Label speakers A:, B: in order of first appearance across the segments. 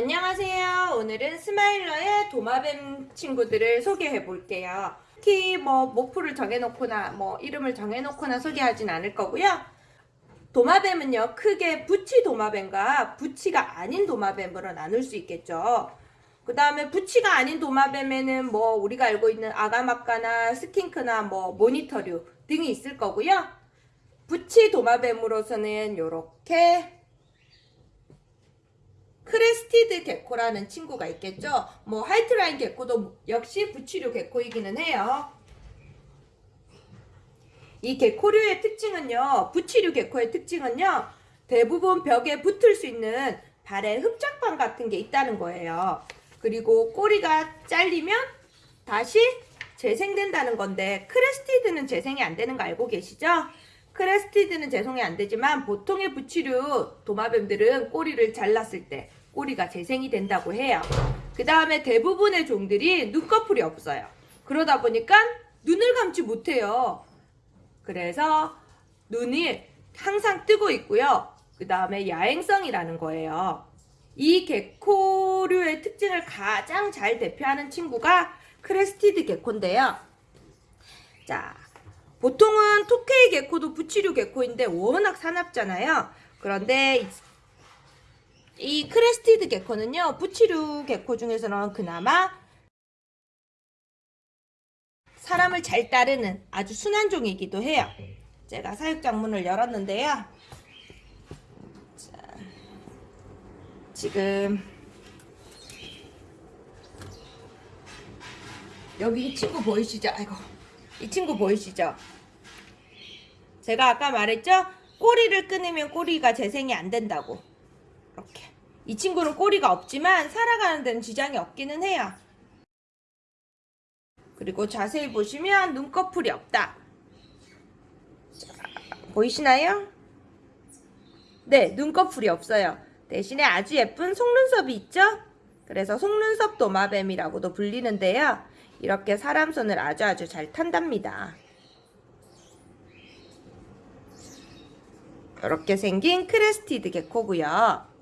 A: 안녕하세요. 오늘은 스마일러의 도마뱀 친구들을 소개해 볼게요. 특히 뭐 목표를 정해놓거나 뭐 이름을 정해놓거나 소개하진 않을 거고요. 도마뱀은요 크게 부치 도마뱀과 부치가 아닌 도마뱀으로 나눌 수 있겠죠. 그 다음에 부치가 아닌 도마뱀에는 뭐 우리가 알고 있는 아가마카나 스킨크나 뭐 모니터류 등이 있을 거고요. 부치 도마뱀으로서는 이렇게 crested gecko라는 친구가 있겠죠. 뭐 white line gecko도 역시 붙이류 gecko이기는 해요. 이 gecko류의 특징은요. 붙이류 gecko의 특징은요. 대부분 벽에 붙을 수 있는 발에 흡착판 같은 게 있다는 거예요. 그리고 꼬리가 잘리면 다시 재생된다는 건데 crested는 재생이 안 되는 거 알고 계시죠? crested는 재생이 안 되지만 보통의 붙이류 도마뱀들은 꼬리를 잘랐을 때 꼬리가 재생이 된다고 해요. 그 다음에 대부분의 종들이 눈꺼풀이 없어요. 그러다 보니까 눈을 감지 못해요. 그래서 눈이 항상 뜨고 있고요. 그 다음에 야행성이라는 거예요. 이 gecko류의 특징을 가장 잘 대표하는 친구가 crested gecko인데요. 자, 보통은 tokay gecko도 붙이류 gecko인데 워낙 사납잖아요. 그런데 이 crested gecko는요. 붙이류 gecko 중에서는 그나마 사람을 잘 따르는 아주 순한 종이기도 해요. 제가 사육장 문을 열었는데요. 자, 지금 여기 이 친구 보이시죠? 아이고 이 친구 보이시죠? 제가 아까 말했죠? 꼬리를 끊으면 꼬리가 재생이 안 된다고 이렇게 이 친구는 꼬리가 없지만 살아가는 데는 지장이 없기는 해요 그리고 자세히 보시면 눈꺼풀이 없다 자, 보이시나요? 네 눈꺼풀이 없어요 대신에 아주 예쁜 속눈썹이 있죠? 그래서 속눈썹 도마뱀이라고도 불리는데요 이렇게 사람 손을 아주 아주 잘 탄답니다 이렇게 생긴 crested gecko고요.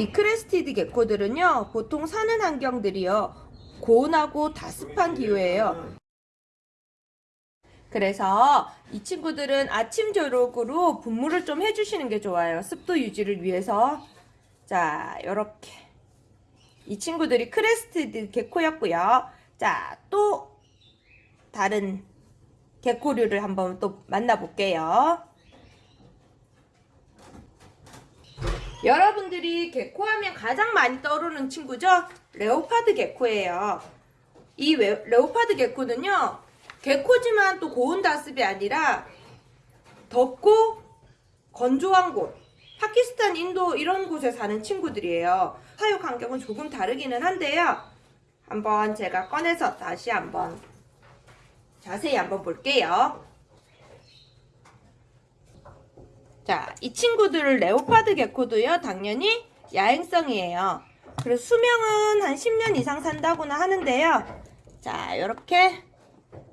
A: 이 crested gecko들은요. 보통 사는 환경들이요. 고온하고 다습한 기후예요. 그래서 이 친구들은 아침 저녁으로 분무를 좀 해주시는 게 좋아요. 습도 유지를 위해서. 자, 요렇게. 이 친구들이 crested gecko였고요. 자, 또 다른 gecko류를 한번 또 만나볼게요. 여러분들이 gecko 하면 가장 많이 떠오르는 친구죠? leopard gecko예요. 이 leopard gecko는요. gecko지만 또 고온 다습이 아니라 덥고 건조한 곳 파키스탄, 인도 이런 곳에 사는 친구들이에요. 사육 환경은 조금 다르기는 한데요. 한번 제가 꺼내서 다시 한번 자세히 한번 볼게요. 자, 이 친구들을 레오파드 개코도요, 당연히 야행성이에요. 그리고 수명은 한 10년 이상 산다고나 하는데요. 자, 이렇게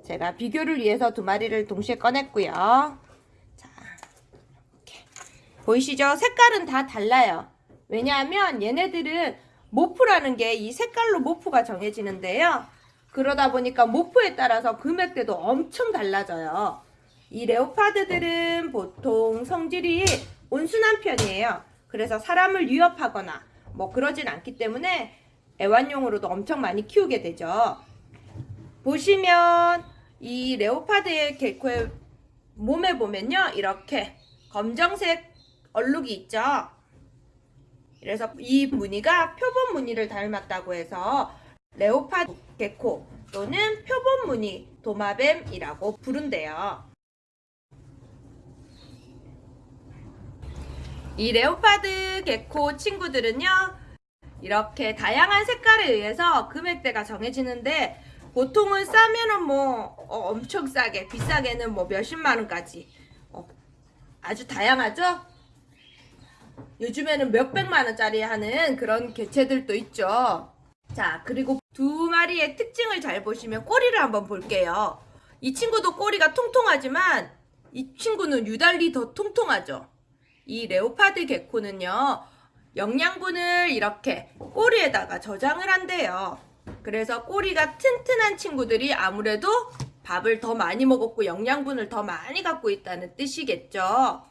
A: 제가 비교를 위해서 두 마리를 동시에 꺼냈고요. 자, 이렇게. 보이시죠? 색깔은 다 달라요. 왜냐하면 얘네들은 모프라는 게 이 색깔로 모프가 정해지는데요. 그러다 보니까 모프에 따라서 금액대도 엄청 달라져요. 이 레오파드들은 보통 성질이 온순한 편이에요. 그래서 사람을 위협하거나 뭐 그러진 않기 때문에 애완용으로도 엄청 많이 키우게 되죠. 보시면 이 레오파드의 개코의 몸에 보면요. 이렇게 검정색 얼룩이 있죠. 그래서 이 무늬가 표본 무늬를 닮았다고 해서 레오파드 개코 또는 표본 무늬 도마뱀이라고 부른대요. 이 레오파드 개코 친구들은요 이렇게 다양한 색깔에 의해서 금액대가 정해지는데 보통은 싸면은 뭐 어, 엄청 싸게 비싸게는 뭐 몇십만 원까지. 어, 아주 다양하죠? 요즘에는 몇백만 원짜리 하는 그런 개체들도 있죠. 자 그리고 두 마리의 특징을 잘 보시면 꼬리를 한번 볼게요. 이 친구도 꼬리가 통통하지만 이 친구는 유달리 더 통통하죠 이 레오파드 개코는요. 영양분을 이렇게 꼬리에다가 저장을 한대요. 그래서 꼬리가 튼튼한 친구들이 아무래도 밥을 더 많이 먹었고 영양분을 더 많이 갖고 있다는 뜻이겠죠.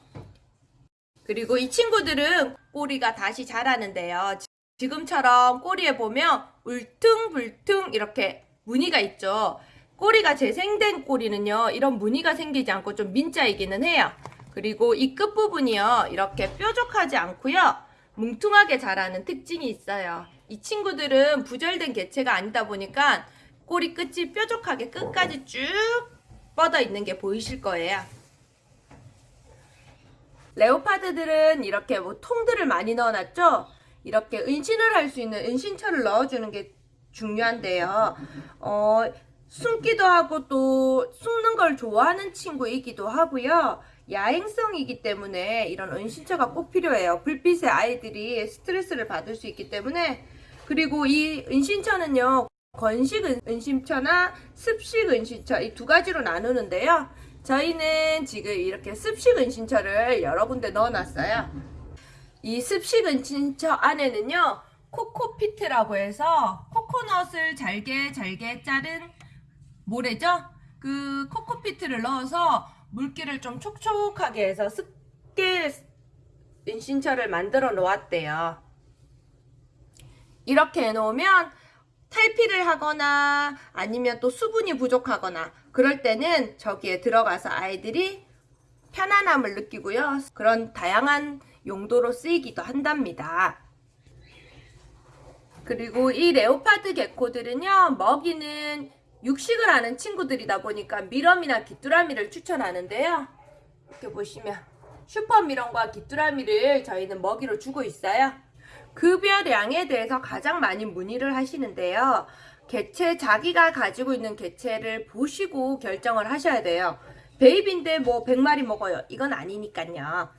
A: 그리고 이 친구들은 꼬리가 다시 자라는데요. 지- 지금처럼 꼬리에 보면 울퉁불퉁 이렇게 무늬가 있죠. 꼬리가 재생된 꼬리는요, 이런 무늬가 생기지 않고 좀 민자이기는 해요. 그리고 이 끝부분이요, 이렇게 뾰족하지 않고요, 뭉퉁하게 자라는 특징이 있어요. 이 친구들은 부절된 개체가 아니다 보니까 꼬리 끝이 뾰족하게 끝까지 쭉 뻗어 있는 게 보이실 거예요. 레오파드들은 이렇게 뭐 통들을 많이 넣어놨죠? 이렇게 은신을 할 수 있는 은신처를 넣어주는 게 중요한데요. 어, 숨기도 하고 또 숨는 걸 좋아하는 친구이기도 하고요. 야행성이기 때문에 이런 은신처가 꼭 필요해요. 불빛에 아이들이 스트레스를 받을 수 있기 때문에 그리고 이 은신처는요. 건식 은- 은신처나 습식 은신처 이 두 가지로 나누는데요. 저희는 지금 이렇게 습식 은신처를 여러 군데 넣어놨어요. 이 습식 은신처 안에는요. 코코피트라고 해서 코코넛을 잘게 잘게 자른 모래죠? 그 코코피트를 넣어서 물기를 좀 촉촉하게 해서 습게 은신처를 만들어 놓았대요. 이렇게 해놓으면 탈피를 하거나 아니면 또 수분이 부족하거나 그럴 때는 저기에 들어가서 아이들이 편안함을 느끼고요. 그런 다양한 용도로 쓰이기도 한답니다. 그리고 이 레오파드 개코들은요, 먹이는 육식을 하는 친구들이다 보니까 미럼이나 귀뚜라미를 추천하는데요. 이렇게 보시면 슈퍼 미럼과 귀뚜라미를 저희는 먹이로 주고 있어요. 급여량에 대해서 가장 많이 문의를 하시는데요. 개체, 자기가 가지고 있는 개체를 보시고 결정을 하셔야 돼요. baby인데 뭐 100마리 먹어요. 이건 아니니까요.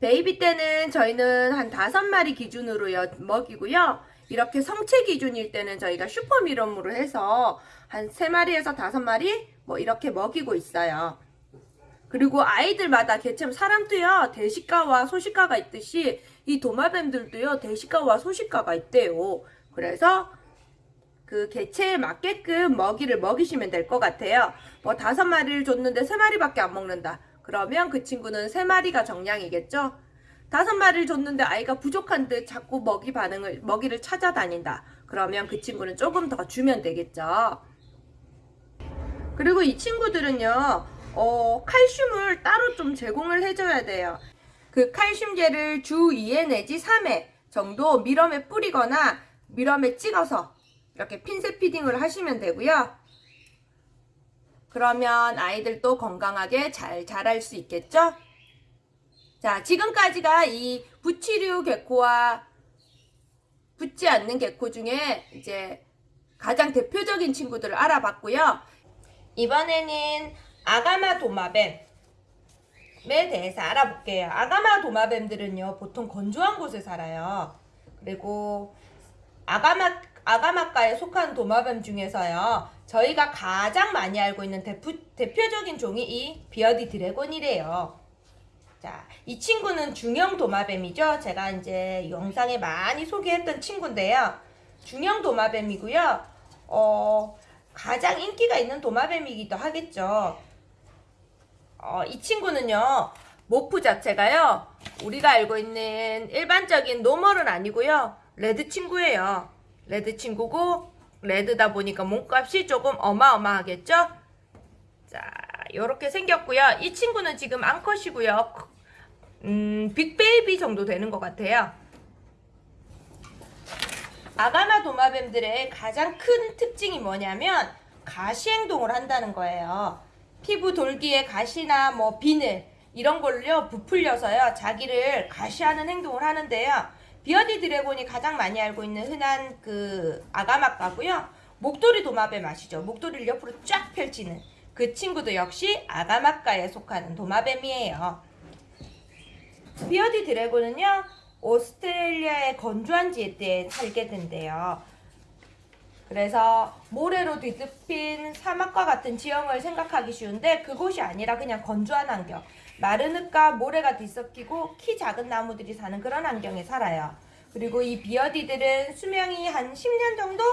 A: baby 때는 저희는 한 5마리 기준으로 여- 먹이고요. 이렇게 성체 기준일 때는 저희가 super mealworm으로 해서 한 3마리에서 5마리 뭐 이렇게 먹이고 있어요. 그리고 아이들마다 개체는 사람도요 대식가와 소식가가 있듯이 이 도마뱀들도요 대식가와 소식가가 있대요. 그래서 그 개체에 맞게끔 먹이를 먹이시면 될 것 같아요. 뭐 다섯 마리를 줬는데 세 마리밖에 안 먹는다. 그러면 그 친구는 세 마리가 정량이겠죠. 다섯 마리를 줬는데 아이가 부족한 듯 자꾸 먹이 반응을 먹이를 찾아다닌다. 그러면 그 친구는 조금 더 주면 되겠죠. 그리고 이 친구들은요, 어, 칼슘을 따로 좀 제공을 해줘야 돼요. 그 칼슘제를 주 2회 내지 3회 정도 미럼에 뿌리거나 미럼에 찍어서 이렇게 핀셋 피딩을 하시면 되고요. 그러면 아이들도 건강하게 잘 자랄 수 있겠죠? 자, 지금까지가 이 부치류 개코와 붙지 않는 개코 중에 이제 가장 대표적인 친구들을 알아봤고요. 이번에는 아가마 도마뱀에 대해서 알아볼게요. 아가마 도마뱀들은요, 보통 건조한 곳에 살아요. 그리고 아가마, 아가마과에 속한 도마뱀 중에서요, 저희가 가장 많이 알고 있는 대표, 대표적인 종이 이 비어디 드래곤이래요. 자, 이 친구는 중형 도마뱀이죠. 제가 이제 영상에 많이 소개했던 친구인데요. 중형 도마뱀이고요. 어, 가장 인기가 있는 도마뱀이기도 하겠죠. 어, 이 친구는요, morph 자체가요, 우리가 알고 있는 일반적인 normal은 아니고요, red 친구예요. red 친구고, red다 보니까 몸값이 조금 어마어마하겠죠? 자, 요렇게 생겼고요. 이 친구는 지금 암컷이고요. 음, big baby 정도 되는 것 같아요. 아가마 도마뱀들의 가장 큰 특징이 뭐냐면 과시 행동을 한다는 거예요. 피부 돌기에 가시나 뭐 비늘 이런 걸요 부풀려서요 자기를 과시하는 행동을 하는데요. bearded dragon이 가장 많이 알고 있는 흔한 그 아가마과고요. 목도리 도마뱀 아시죠? 목도리를 옆으로 쫙 펼치는 그 친구도 역시 아가마과에 속하는 도마뱀이에요. bearded dragon은요 오스트레일리아의 건조한 지대에 살게 된대요. 그래서 모래로 뒤덮인 사막과 같은 지형을 생각하기 쉬운데 그곳이 아니라 그냥 건조한 환경. 마른 흙과 모래가 뒤섞이고 키 작은 나무들이 사는 그런 환경에 살아요. 그리고 이 비어디들은 수명이 한 10년 정도?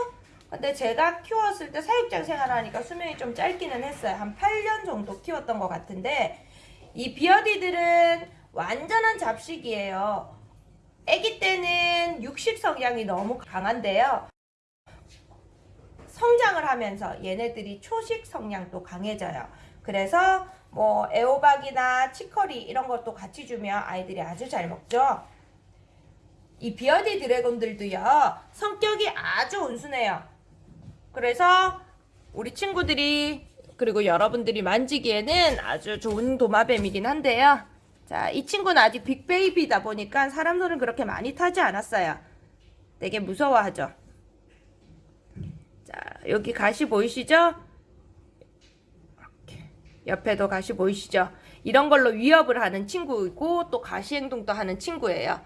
A: 근데 제가 키웠을 때 사육장 생활하니까 수명이 좀 짧기는 했어요. 한 8년 정도 키웠던 것 같은데 이 비어디들은 완전한 잡식이에요. 아기 때는 육식 성향이 너무 강한데요. 성장을 하면서 얘네들이 초식 성향도 강해져요. 그래서 뭐 애호박이나 치커리 이런 것도 같이 주면 아이들이 아주 잘 먹죠. 이 비어디 드래곤들도요 성격이 아주 온순해요. 그래서 우리 친구들이 그리고 여러분들이 만지기에는 아주 좋은 도마뱀이긴 한데요. 자, 이 친구는 아직 빅베이비다 보니까 사람 손을 그렇게 많이 타지 않았어요. 되게 무서워하죠. 자, 여기 가시 보이시죠? 옆에도 가시 보이시죠? 이런 걸로 위협을 하는 친구이고 또 가시 행동도 하는 친구예요.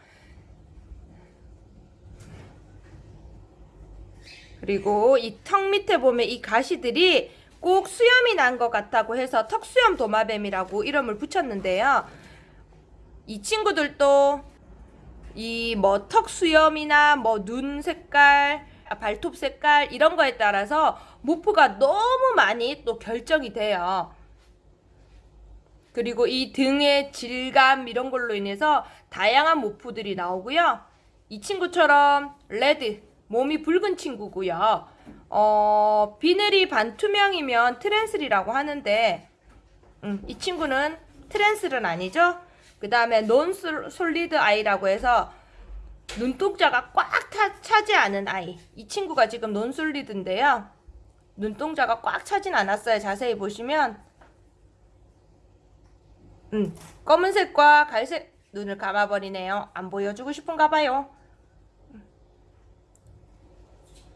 A: 그리고 이 턱 밑에 보면 이 가시들이 꼭 수염이 난 것 같다고 해서 턱수염 도마뱀이라고 이름을 붙였는데요. 이 친구들도 이 뭐 턱 수염이나 뭐 눈 색깔, 아, 발톱 색깔 이런 거에 따라서 morph가 너무 많이 또 결정이 돼요. 그리고 이 등의 질감 이런 걸로 인해서 다양한 morph들이 나오고요. 이 친구처럼 red, 몸이 붉은 친구고요. 어, 비늘이 반투명이면 transl이라고 하는데 음, 이 친구는 트랜슬은 아니죠. 그 다음에 논 솔리드 아이라고 해서 눈동자가 꽉 타, 차지 않은 아이. 이 친구가 지금 논 솔리드인데요. 눈동자가 꽉 차진 않았어요. 자세히 보시면 음, 검은색과 갈색 눈을 감아버리네요. 안 보여주고 싶은가 봐요.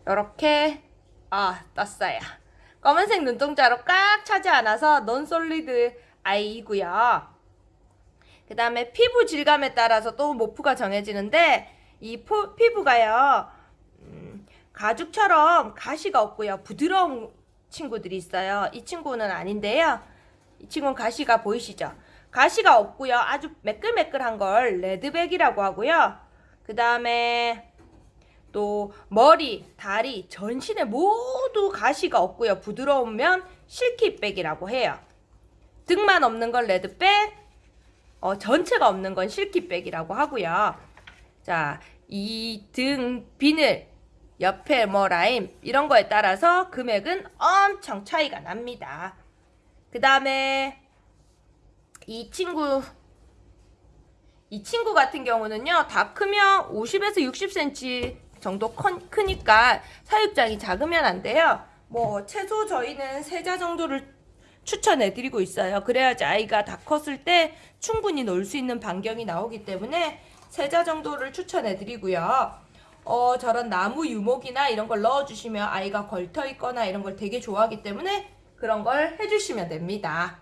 A: 이렇게 아 떴어요. 검은색 눈동자로 꽉 차지 않아서 논솔리드 아이이고요. 그 다음에 피부 질감에 따라서 또 모프가 정해지는데 이 포, 피부가요 음, 가죽처럼 가시가 없고요 부드러운 친구들이 있어요. 이 친구는 아닌데요. 이 친구는 가시가 보이시죠? 가시가 없고요. 아주 매끌매끌한 걸 레드백이라고 하고요. 그 다음에 또 머리, 다리, 전신에 모두 가시가 없고요. 부드러우면 실키백이라고 해요. 등만 없는 건 레드백, 어, 전체가 없는 건 실키백이라고 하고요. 자, 이 등 비늘, 옆에 뭐 라임 이런 거에 따라서 금액은 엄청 차이가 납니다. 그 다음에 이 친구 이 친구 같은 경우는요 다 크면 50에서 60cm 정도 커, 크니까 사육장이 작으면 안 돼요 뭐 최소 저희는 세자 정도를 추천해 드리고 있어요 그래야지 아이가 다 컸을 때 충분히 놀 수 있는 반경이 나오기 때문에 세자 정도를 추천해 드리고요 어, 저런 나무 유목이나 이런 걸 넣어주시면 아이가 걸터 있거나 이런 걸 되게 좋아하기 때문에 그런 걸 해주시면 됩니다.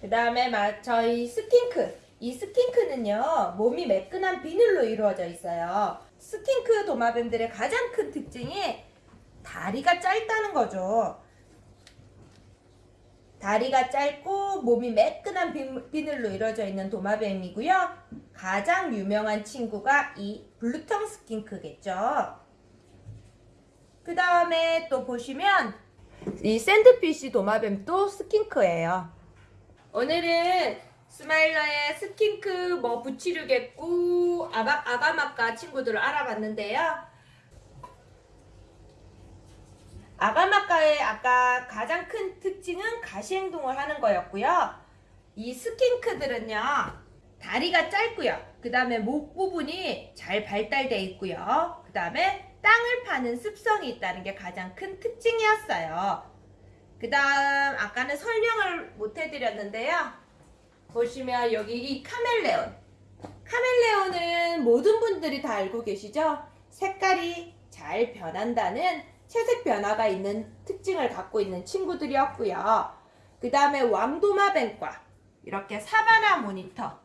A: 그 다음에 저희 skink. 이 skink는요, 몸이 매끈한 비늘로 이루어져 있어요. skink 도마뱀들의 가장 큰 특징이 다리가 짧다는 거죠. 다리가 짧고 몸이 매끈한 비늘로 이루어져 있는 도마뱀이고요. 가장 유명한 친구가 이 blue tongue skink겠죠. 그 다음에 또 보시면 이 sandfish 도마뱀도 skink예요. 오늘은 스마일러의 skink, 뭐 붙이류겠고 아가, 아가마과 친구들을 알아봤는데요. 아가마과의 아까 가장 큰 특징은 과시 행동을 하는 거였고요. 이 skink들은요. 다리가 짧고요. 그 다음에 목 부분이 잘 발달되어 있고요. 그 다음에 땅을 파는 습성이 있다는 게 가장 큰 특징이었어요. 그 다음 아까는 설명을 못 해드렸는데요. 보시면 여기 이 카멜레온. 카멜레온은 모든 분들이 다 알고 계시죠? 색깔이 잘 변한다는 채색 변화가 있는 특징을 갖고 있는 친구들이었고요. 그 다음에 왕도마뱀과 이렇게 사바나 모니터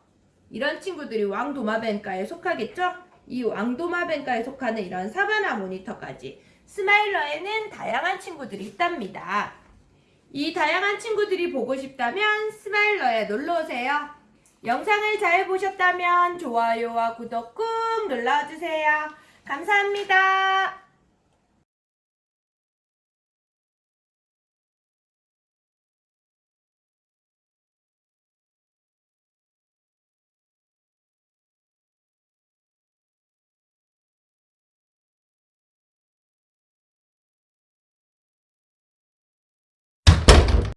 A: 이런 친구들이 왕도마뱀과에 속하겠죠? 이 왕도마뱀과에 속하는 이런 사바나 모니터까지 스마일러에는 다양한 친구들이 있답니다. 이 다양한 친구들이 보고 싶다면 스마일러에 놀러오세요. 영상을 잘 보셨다면 좋아요와 구독 꾹 눌러주세요. 감사합니다.